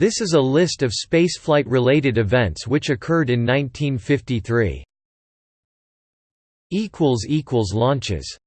This is a list of spaceflight-related events which occurred in 1953. Launches